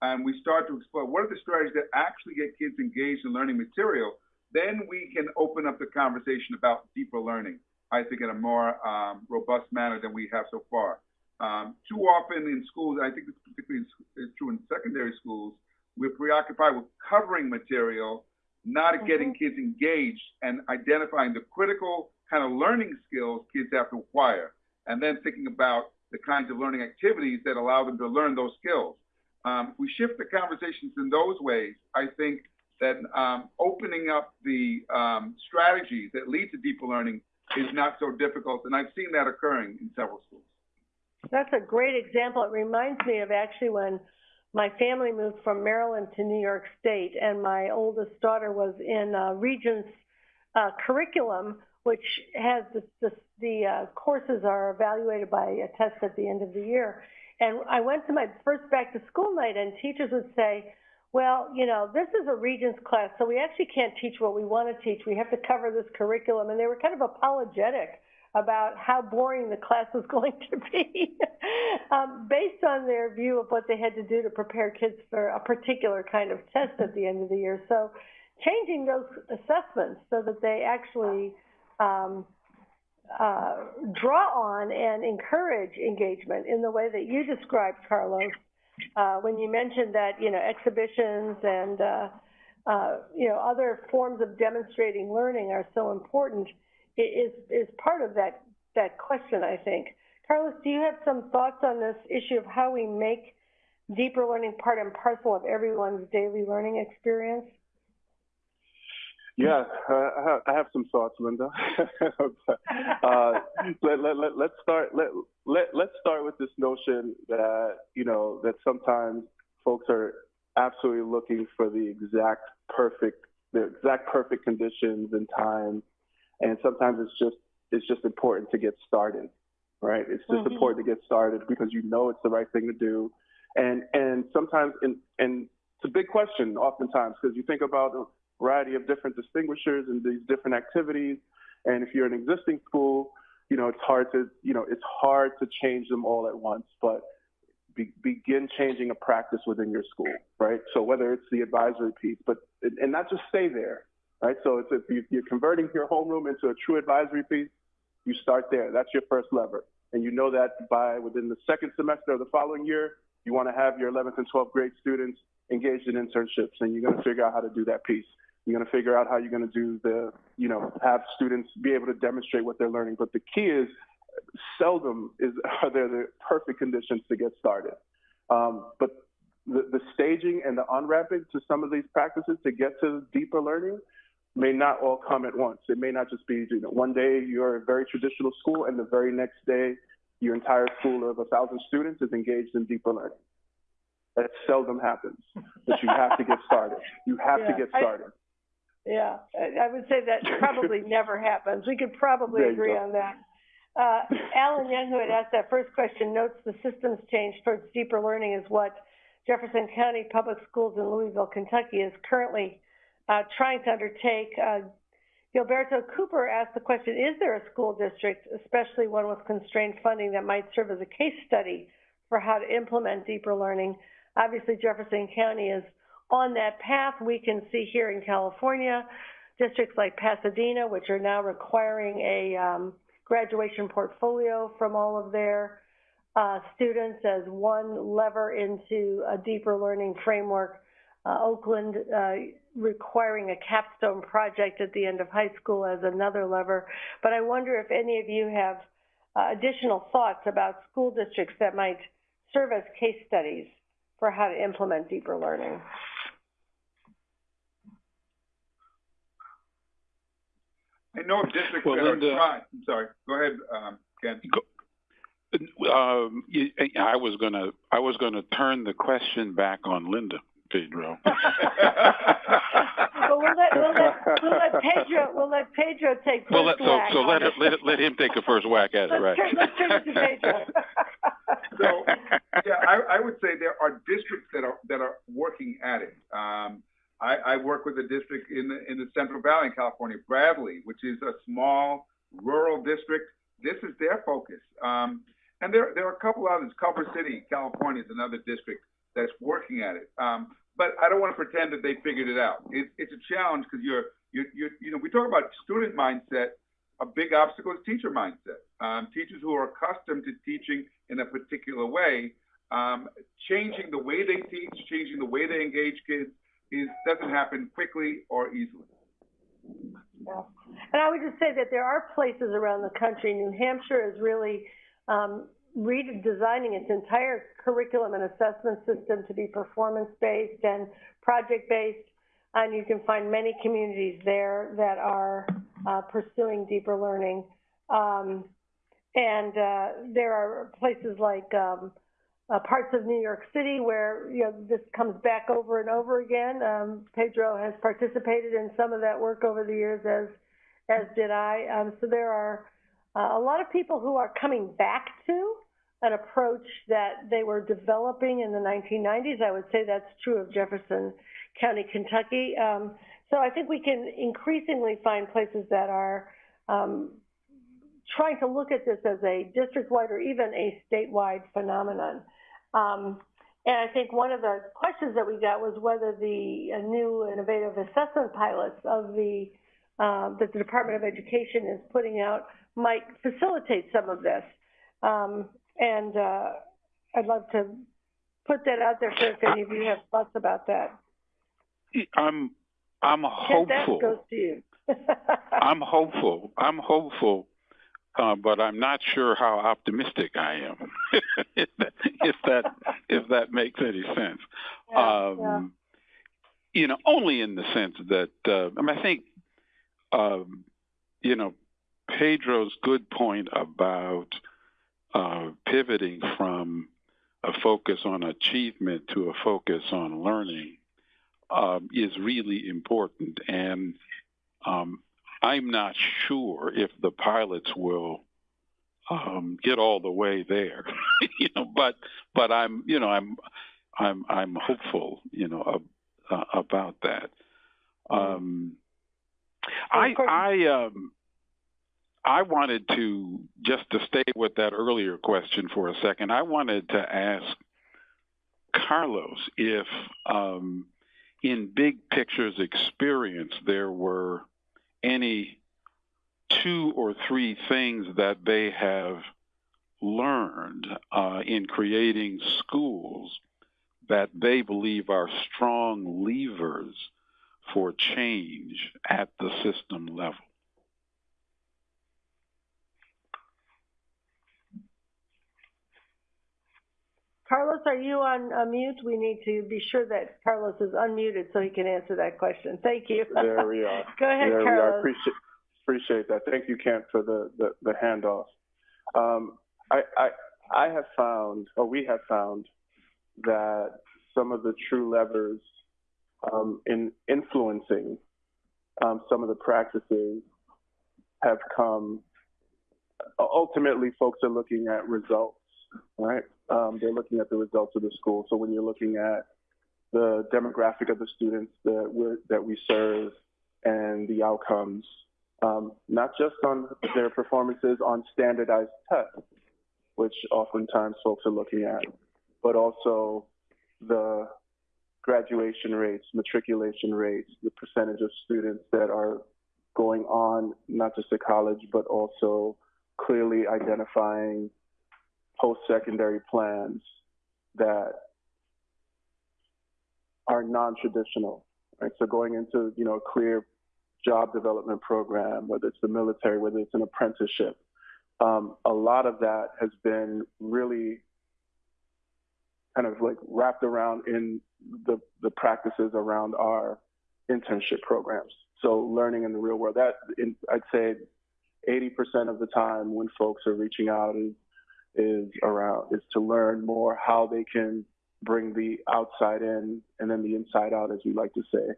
and we start to explore what are the strategies that actually get kids engaged in learning material, then we can open up the conversation about deeper learning, I think, in a more um, robust manner than we have so far. Um, too often in schools, I think this particularly is true in secondary schools, we're preoccupied with covering material not mm-hmm. getting kids engaged and identifying the critical kind of learning skills kids have to acquire, and then thinking about the kinds of learning activities that allow them to learn those skills. Um, we shift the conversations in those ways. I think that um, opening up the um, strategies that lead to deeper learning is not so difficult, and I've seen that occurring in several schools. That's a great example. It reminds me of actually when my family moved from Maryland to New York State, and my oldest daughter was in uh, Regents uh, curriculum, which has the, the, the uh, courses are evaluated by a test at the end of the year. And I went to my first back to school night, and teachers would say, well, you know, this is a Regents class, so we actually can't teach what we want to teach. We have to cover this curriculum. And they were kind of apologetic about how boring the class was going to be um, based on their view of what they had to do to prepare kids for a particular kind of test at the end of the year. So changing those assessments so that they actually um, uh, draw on and encourage engagement in the way that you described, Carlos, uh, when you mentioned that, you know, exhibitions and, uh, uh you know, other forms of demonstrating learning are so important is is part of that that question, I think. Carlos, do you have some thoughts on this issue of how we make deeper learning part and parcel of everyone's daily learning experience? Yeah, uh, I have some thoughts, Linda. uh, let, let, let, let's start. Let, let, let's start with this notion that you know that sometimes folks are absolutely looking for the exact perfect, the exact perfect conditions and time and sometimes it's just it's just important to get started right it's just mm-hmm. important to get started because you know it's the right thing to do and and sometimes and and it's a big question oftentimes because you think about variety of different distinguishers and these different activities and if you're an existing school you know it's hard to you know it's hard to change them all at once but be, begin changing a practice within your school right so whether it's the advisory piece but and not just stay there right? So it's if you're converting your homeroom into a true advisory piece, you start there. That's your first lever. And you know that by within the second semester of the following year, you want to have your 11th and 12th grade students engaged in internships, and you're going to figure out how to do that piece. You're going to figure out how you're going to do the, you know, have students be able to demonstrate what they're learning. But the key is, seldom is are there the perfect conditions to get started. Um, but the, the staging and the on-ramping to some of these practices to get to deeper learning may not all come at once. It may not just be, you know, one day you're a very traditional school and the very next day your entire school of a thousand students is engaged in deeper learning. That seldom happens, but you have to get started. You have Yeah, to get started. Yeah, I would say that probably never happens. We could probably There you agree go. on that. Uh, Alan Young, who had asked that first question, notes the systems change towards deeper learning is what Jefferson County Public Schools in Louisville, Kentucky is currently uh, trying to undertake. Uh, Gilberto Cooper asked the question, is there a school district, especially one with constrained funding, that might serve as a case study for how to implement deeper learning? Obviously, Jefferson County is on that path. We can see here in California, districts like Pasadena, which are now requiring a um, graduation portfolio from all of their uh, students as one lever into a deeper learning framework. Uh, Oakland uh, requiring a capstone project at the end of high school as another lever. But I wonder if any of you have uh, additional thoughts about school districts that might serve as case studies for how to implement deeper learning. I know of districts Well, that Linda- are trying, I'm sorry, go ahead, um, Ken. Um, you- I was gonna, I was gonna turn the question back on Linda, Pedro. Well, we'll let, we'll let, we'll let Pedro, we'll let Pedro take Well, let, first so, whack so on let, it. it- let, it- let him take a first whack at it, Let's right? turn, let's turn it to Pedro. So, yeah, I, I would say there are districts that are, that are working at it. Um, I, I work with a district in the, in the Central Valley in California, Bradley, which is a small rural district. This is their focus. Um, and there, there are a couple others. Culver City, California is another district that's working at it. Um, but I don't want to pretend that they figured it out. It, it's a challenge because you're, you're, you're, you know, we talk about student mindset. A big obstacle is teacher mindset. Um, teachers who are accustomed to teaching in a particular way, um, changing the way they teach, changing the way they engage kids, is doesn't happen quickly or easily. And I would just say that there are places around the country, New Hampshire is really um, redesigning its entire curriculum and assessment system to be performance-based and project-based. And you can find many communities there that are uh, pursuing deeper learning. Um, and uh, there are places like um, uh, parts of New York City where you know this comes back over and over again. Um, Pedro has participated in some of that work over the years, as as did I. Um, so there are uh, a lot of people who are coming back to an approach that they were developing in the 1990s. I would say that's true of Jefferson County, Kentucky. Um, so I think we can increasingly find places that are um, trying to look at this as a district-wide or even a statewide phenomenon. Um, and I think one of the questions that we got was whether the uh, new innovative assessment pilots of the uh, that the Department of Education is putting out might facilitate some of this. Um, and uh, I'd love to put that out there for if any of you have thoughts about that. I'm, I'm Kent, that hopeful. goes to you. I'm hopeful. I'm hopeful, uh, but I'm not sure how optimistic I am. if, that, if that if that makes any sense. Yeah, um, yeah. You know, only in the sense that uh, I mean, I think um, you know Pedro's good point about uh, pivoting from a focus on achievement to a focus on learning um, is really important, and um, I'm not sure if the pilots will um, get all the way there, you know. But but I'm you know I'm I'm I'm hopeful, you know, ab- uh, about that. Um, I I um I wanted to just to stay with that earlier question for a second. I wanted to ask Carlos if um, in big pictures experience there were any two or three things that they have learned uh, in creating schools that they believe are strong levers for change at the system level. Carlos, are you on uh, mute? We need to be sure that Carlos is unmuted so he can answer that question. Thank you. There we are. Go ahead, there we are. Carlos. Appreciate, appreciate that. Thank you, Kent, for the, the, the handoff. Um, I, I, I have found, or we have found, that some of the true levers um, in influencing um, some of the practices have come. Ultimately, folks are looking at results, right? Um, they're looking at the results of the school. So when you're looking at the demographic of the students that we that we serve and the outcomes, um, not just on their performances on standardized tests, which oftentimes folks are looking at, but also the graduation rates, matriculation rates, the percentage of students that are going on not just to college, but also clearly identifying post-secondary plans that are non-traditional, right? So going into, you know, a clear job development program, whether it's the military, whether it's an apprenticeship, um, a lot of that has been really kind of like wrapped around in the, the practices around our internship programs. So learning in the real world, that in, I'd say 80% of the time when folks are reaching out is, is around, is to learn more how they can bring the outside in and then the inside out, as we like to say.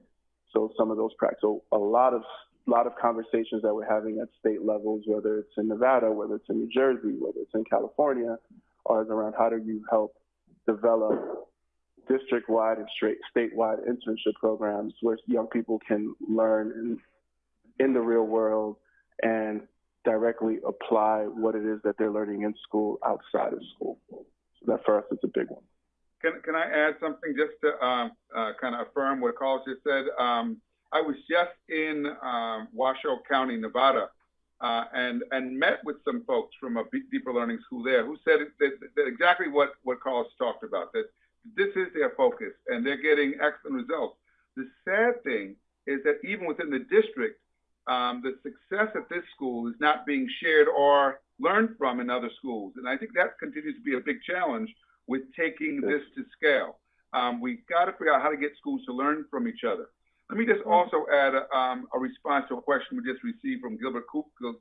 So some of those practices, so a lot of lot of conversations that we're having at state levels, whether it's in Nevada, whether it's in New Jersey, whether it's in California, are around how do you help develop district-wide and straight statewide internship programs where young people can learn in, in the real world and directly apply what it is that they're learning in school outside of school. So that for us is a big one. Can, can I add something just to um, uh, kind of affirm what Carlos just said? Um, I was just in um, Washoe County, Nevada, uh, and and met with some folks from a deeper learning school there who said that, that exactly what what Carlos talked about that this is their focus and they're getting excellent results. The sad thing is that even within the district, um, the success at this school is not being shared or learned from in other schools, and I think that continues to be a big challenge with taking this to scale. Um, we've got to figure out how to get schools to learn from each other. Let me just also add a, um, a response to a question we just received from Gilbert Cooper,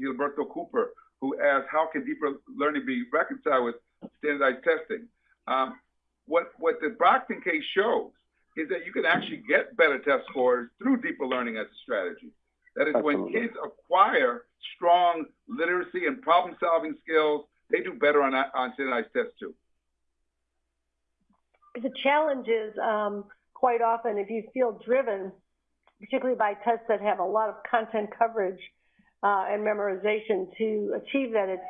Gilberto Cooper, who asked, how can deeper learning be reconciled with standardized testing? Um, what, what the Brockton case shows is that you can actually get better test scores through deeper learning as a strategy. That is Absolutely. when kids acquire strong literacy and problem solving skills, they do better on, on standardized tests too. The challenge is um, quite often if you feel driven, particularly by tests that have a lot of content coverage uh, and memorization to achieve that, it's,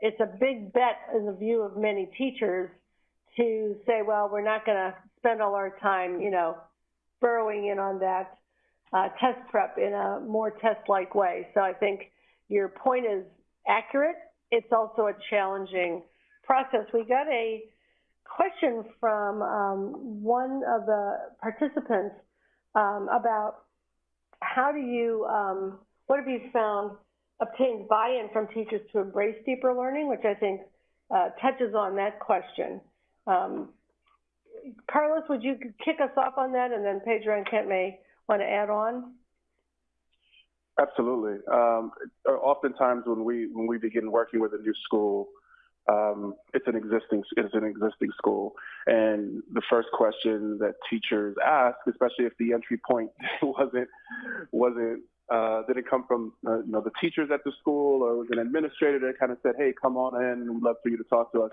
it's a big bet in the view of many teachers to say, well, we're not going to spend all our time, you know, burrowing in on that uh, test prep in a more test-like way. So I think your point is accurate. It's also a challenging process. We got a question from um, one of the participants um, about how do you, um, what have you found obtains buy-in from teachers to embrace deeper learning, which I think uh, touches on that question. Um, Carlos, would you kick us off on that, and then Pedro and Kent may want to add on? Absolutely. Um, oftentimes, when we when we begin working with a new school, um, it's an existing it's an existing school, and the first question that teachers ask, especially if the entry point wasn't wasn't uh, didn't come from uh, you know the teachers at the school or was an administrator that kind of said, "Hey, come on in, we'd love for you to talk to us."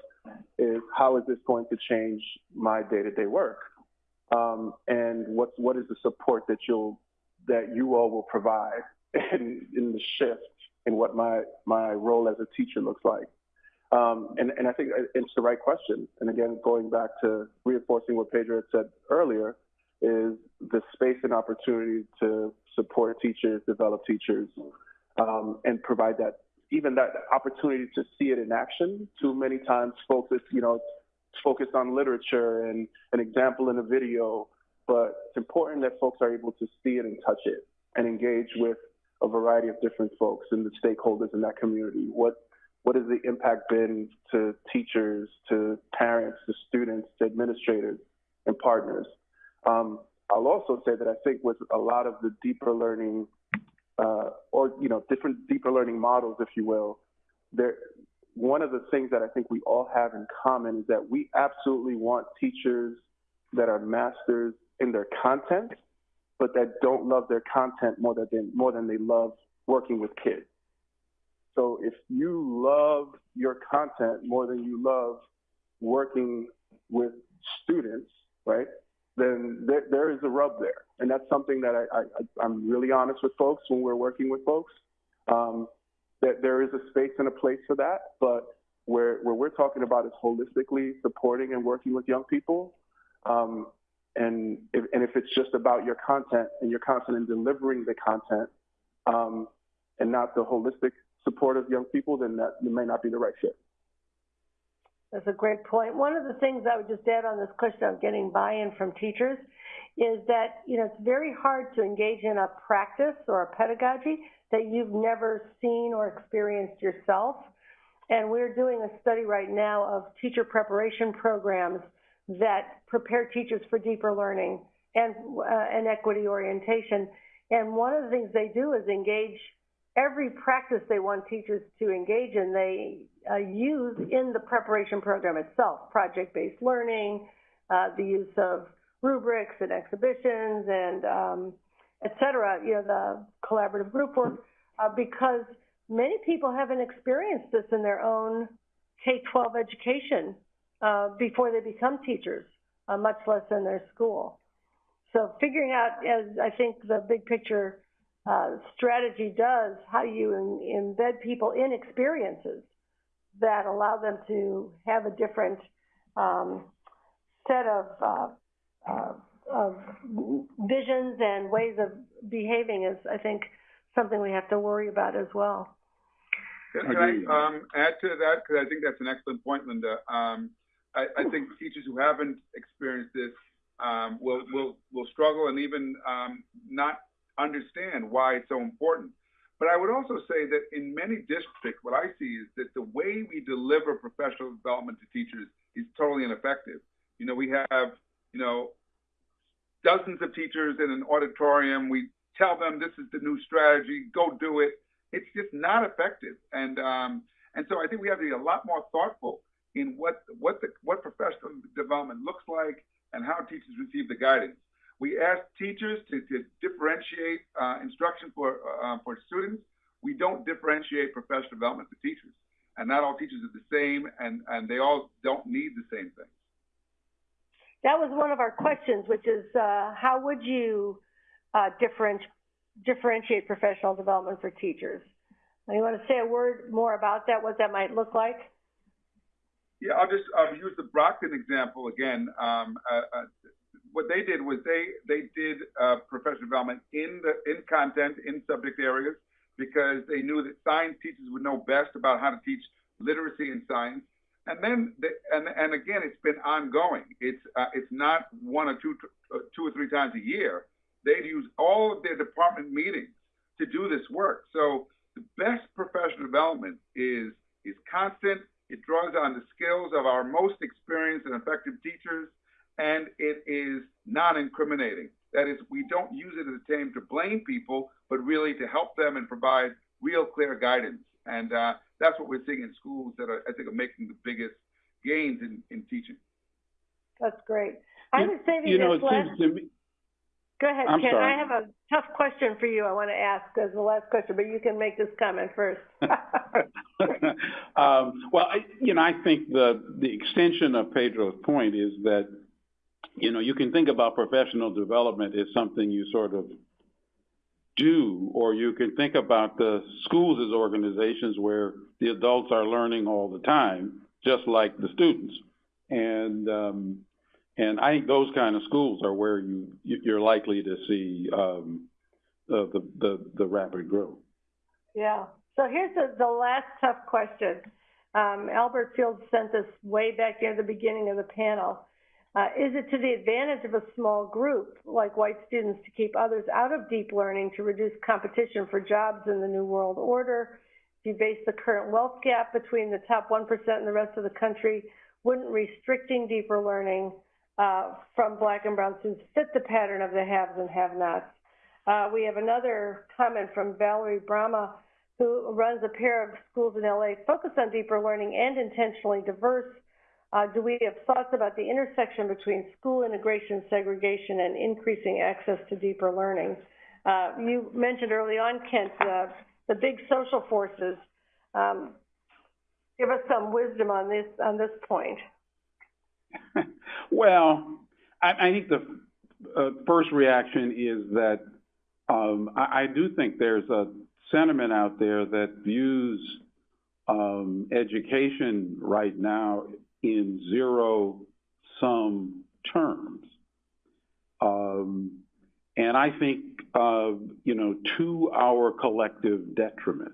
Is how is this going to change my day-to-day work? Um, and what what is the support that you'll that you all will provide in, in the shift in what my my role as a teacher looks like? Um, and, and I think it's the right question. And again, going back to reinforcing what Pedro had said earlier, is the space and opportunity to support teachers, develop teachers, um, and provide that even that opportunity to see it in action. Too many times, folks, it's, you know, focused on literature and an example in a video, but it's important that folks are able to see it and touch it and engage with a variety of different folks and the stakeholders in that community. What what has the impact been to teachers, to parents, to students, to administrators, and partners. Um, I'll also say that I think with a lot of the deeper learning, uh, or you know, different deeper learning models, if you will, there. One of the things that I think we all have in common is that we absolutely want teachers that are masters in their content, but that don't love their content more than more than they love working with kids. So if you love your content more than you love working with students, right? Then there, there is a rub there, and that's something that I, I I'm really honest with folks when we're working with folks. Um, that there is a space and a place for that, but where where we're talking about is holistically supporting and working with young people. Um, and if, and if it's just about your content and your content and delivering the content, um, and not the holistic support of young people, then that may not be the right fit. That's a great point. One of the things I would just add on this question of getting buy-in from teachers is that, you know, it's very hard to engage in a practice or a pedagogy that you've never seen or experienced yourself. And we're doing a study right now of teacher preparation programs that prepare teachers for deeper learning and, uh, and equity orientation. And one of the things they do is engage every practice they want teachers to engage in, they uh, use in the preparation program itself, project-based learning, uh, the use of rubrics and exhibitions and um, et cetera, you know, the collaborative group work, uh, because many people haven't experienced this in their own K-12 education uh, before they become teachers, uh, much less in their school. So figuring out, as I think the big picture uh, strategy does, how do you in, embed people in experiences that allow them to have a different um, set of, uh, uh, of visions and ways of behaving is, I think, something we have to worry about as well. Can, can I um, add to that? Because I think that's an excellent point, Linda. Um, I, I, think teachers who haven't experienced this um, will, will, will struggle and even um, not understand why it's so important. But I would also say that in many districts, what I see is that the way we deliver professional development to teachers is totally ineffective. You know, we have, you know, dozens of teachers in an auditorium. We tell them this is the new strategy, go do it. It's just not effective. And um, and so I think we have to be a lot more thoughtful in what what the what professional development looks like and how teachers receive the guidance. We ask teachers to, to differentiate uh, instruction for, uh, for students. We don't differentiate professional development for teachers. And not all teachers are the same, and, and they all don't need the same things. That was one of our questions, which is uh, how would you uh, differentiate, differentiate professional development for teachers? You want to say a word more about that, what that might look like? Yeah, I'll just I'll use the Brockton example again. Um, uh, uh what they did was they they did uh, professional development in the in content in subject areas because they knew that science teachers would know best about how to teach literacy and science. And then they, and and again, it's been ongoing. It's uh, it's not one or two two or three times a year. They use all of their department meetings to do this work. So the best professional development is is constant. It draws on the skills of our most experienced and effective teachers and it is non-incriminating. That is, we don't use it as a term to blame people, but really to help them and provide real clear guidance. And uh, that's what we're seeing in schools that are, I think, are making the biggest gains in, in teaching. That's great. I was saving you know, this last. Me... Go ahead, I'm Ken. Sorry. I have a tough question for you. I want to ask as the last question, but you can make this comment first. um, well, I, you know, I think the the extension of Pedro's point is that you know, you can think about professional development as something you sort of do, or you can think about the schools as organizations where the adults are learning all the time, just like the students. And um, and I think those kind of schools are where you you're likely to see um, uh, the, the the rapid growth. Yeah. So here's the, the last tough question. Um, Albert Field sent this way back near the beginning of the panel. Uh, is it to the advantage of a small group like white students to keep others out of deep learning to reduce competition for jobs in the New World Order? If you base the current wealth gap between the top 1% and the rest of the country, wouldn't restricting deeper learning uh, from black and brown students fit the pattern of the haves and have-nots? Uh, we have another comment from Valerie Brahma, who runs a pair of schools in LA focused on deeper learning and intentionally diverse. Uh, do we have thoughts about the intersection between school integration, segregation, and increasing access to deeper learning? Uh, you mentioned early on, Kent, uh, the big social forces. Um, give us some wisdom on this on this point. well, I, I, think the uh, first reaction is that um, I, I, do think there's a sentiment out there that views um, education right now in zero sum terms. Um, and I think, uh, you know, to our collective detriment.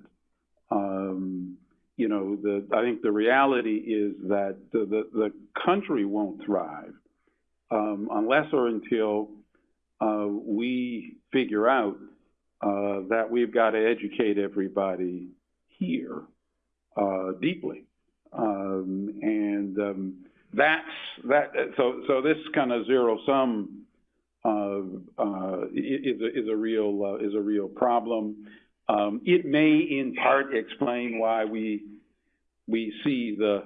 Um, you know, the, I think the reality is that the, the, the country won't thrive um, unless or until uh, we figure out uh, that we've got to educate everybody here uh, deeply. Um, and um, that's that. So, so this kind of zero sum uh, uh, is a, is a real uh, is a real problem. Um, it may, in part, explain why we we see the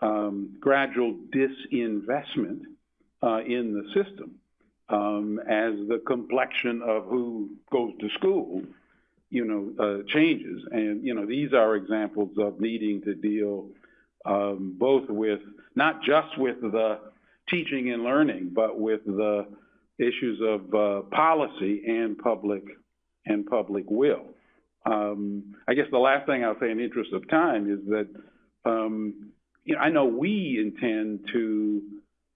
um, gradual disinvestment uh, in the system um, as the complexion of who goes to school, you know, uh, changes. And you know, these are examples of needing to deal um, both with not just with the teaching and learning, but with the issues of uh, policy and public and public will. Um, I guess the last thing I'll say in the interest of time is that um, you know, I know we intend to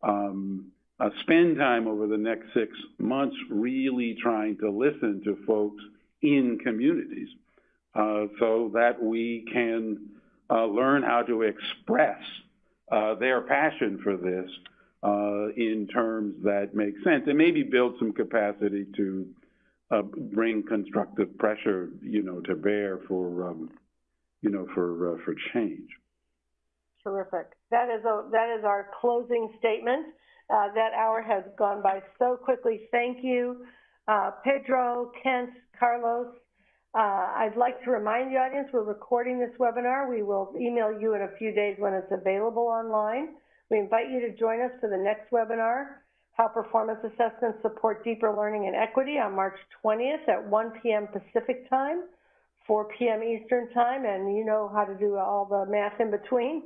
um, uh, spend time over the next six months really trying to listen to folks in communities uh, so that we can uh, learn how to express uh, their passion for this uh, in terms that make sense and maybe build some capacity to uh, bring constructive pressure, you know, to bear for, um, you know, for uh, for change. Terrific. That is a that is our closing statement. Uh, that hour has gone by so quickly. Thank you, Pedro, Kent, Carlos. Uh, I'd like to remind the audience we're recording this webinar. We will email you in a few days when it's available online. We invite you to join us for the next webinar how performance assessments support deeper learning and equity on March 20th at 1 p.m. Pacific time, 4 p.m. Eastern time, and you know how to do all the math in between.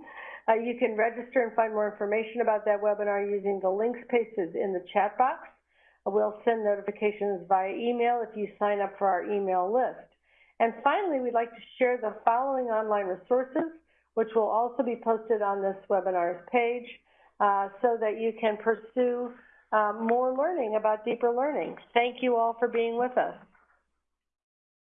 Uh, you can register and find more information about that webinar using the links pasted in the chat box. We'll send notifications via email if you sign up for our email list. And finally, we'd like to share the following online resources, which will also be posted on this webinar's page, uh, so that you can pursue um, more learning about deeper learning. Thank you all for being with us.